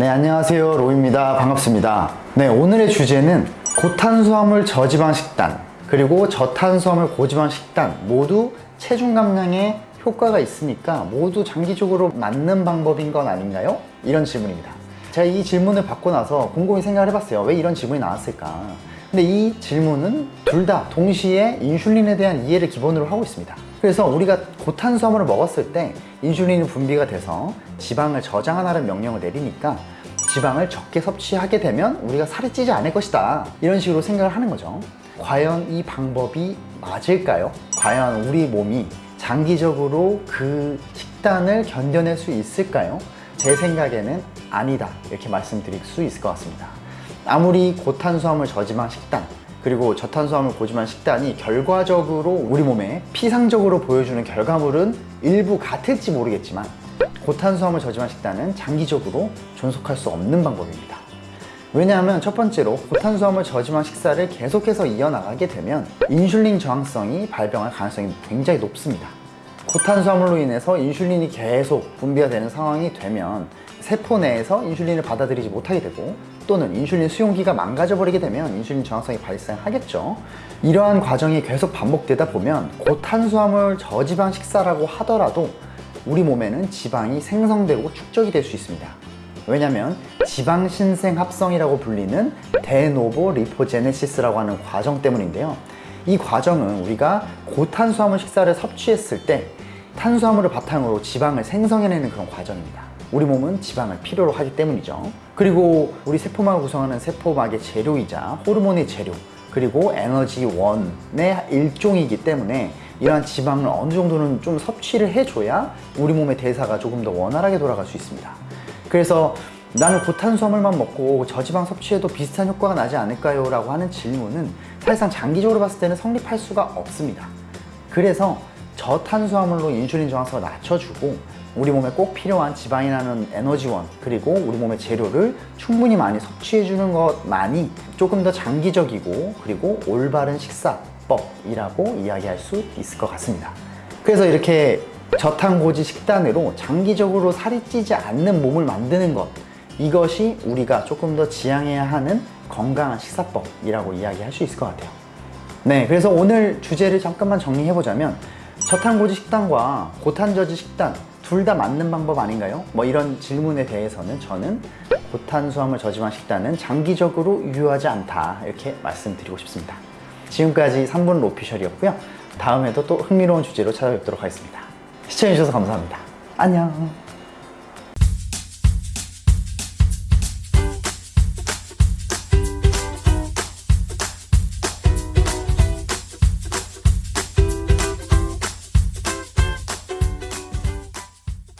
네, 안녕하세요. 로입니다. 반갑습니다. 네, 오늘의 주제는 고탄수화물 저지방 식단, 그리고 저탄수화물 고지방 식단 모두 체중 감량에 효과가 있으니까 모두 장기적으로 맞는 방법인 건 아닌가요? 이런 질문입니다. 제가 이 질문을 받고 나서 곰곰이 생각을 해봤어요. 왜 이런 질문이 나왔을까? 근데 이 질문은 둘 다 동시에 인슐린에 대한 이해를 기본으로 하고 있습니다. 그래서 우리가 고탄수화물을 먹었을 때 인슐린이 분비가 돼서 지방을 저장하라는 명령을 내리니까 지방을 적게 섭취하게 되면 우리가 살이 찌지 않을 것이다. 이런 식으로 생각을 하는 거죠. 과연 이 방법이 맞을까요? 과연 우리 몸이 장기적으로 그 식단을 견뎌낼 수 있을까요? 제 생각에는 아니다. 이렇게 말씀드릴 수 있을 것 같습니다. 아무리 고탄수화물 저지방 식단 그리고 저탄수화물 고지방 식단이 결과적으로 우리 몸에 피상적으로 보여주는 결과물은 일부 같을지 모르겠지만 고탄수화물 저지방 식단은 장기적으로 존속할 수 없는 방법입니다. 왜냐하면 첫 번째로 고탄수화물 저지방 식사를 계속해서 이어나가게 되면 인슐린 저항성이 발병할 가능성이 굉장히 높습니다. 고탄수화물로 인해서 인슐린이 계속 분비가 되는 상황이 되면 세포 내에서 인슐린을 받아들이지 못하게 되고 또는 인슐린 수용기가 망가져 버리게 되면 인슐린 저항성이 발생하겠죠. 이러한 과정이 계속 반복되다 보면 고탄수화물 저지방 식사라고 하더라도 우리 몸에는 지방이 생성되고 축적이 될 수 있습니다. 왜냐하면 지방 신생 합성이라고 불리는 데노보 리포제네시스라고 하는 과정 때문인데요. 이 과정은 우리가 고탄수화물 식사를 섭취했을 때 탄수화물을 바탕으로 지방을 생성해내는 그런 과정입니다. 우리 몸은 지방을 필요로 하기 때문이죠. 그리고 우리 세포막을 구성하는 세포막의 재료이자 호르몬의 재료, 그리고 에너지원의 일종이기 때문에 이러한 지방을 어느 정도는 좀 섭취를 해줘야 우리 몸의 대사가 조금 더 원활하게 돌아갈 수 있습니다. 그래서 나는 고탄수화물만 먹고 저지방 섭취해도 비슷한 효과가 나지 않을까요? 라고 하는 질문은 사실상 장기적으로 봤을 때는 성립할 수가 없습니다. 그래서 저탄수화물로 인슐린 저항성을 낮춰주고 우리 몸에 꼭 필요한 지방이라는 에너지원 그리고 우리 몸의 재료를 충분히 많이 섭취해주는 것만이 조금 더 장기적이고 그리고 올바른 식사법이라고 이야기할 수 있을 것 같습니다. 그래서 이렇게 저탄고지 식단으로 장기적으로 살이 찌지 않는 몸을 만드는 것 이것이 우리가 조금 더 지향해야 하는 건강한 식사법이라고 이야기할 수 있을 것 같아요. 네, 그래서 오늘 주제를 잠깐만 정리해보자면 저탄고지 식단과 고탄저지 식단 둘 다 맞는 방법 아닌가요? 뭐 이런 질문에 대해서는 저는 고탄수화물 저지방 식단은 장기적으로 유효하지 않다 이렇게 말씀드리고 싶습니다. 지금까지 3분 로피셜이었고요. 다음에도 또 흥미로운 주제로 찾아뵙도록 하겠습니다. 시청해주셔서 감사합니다. 안녕.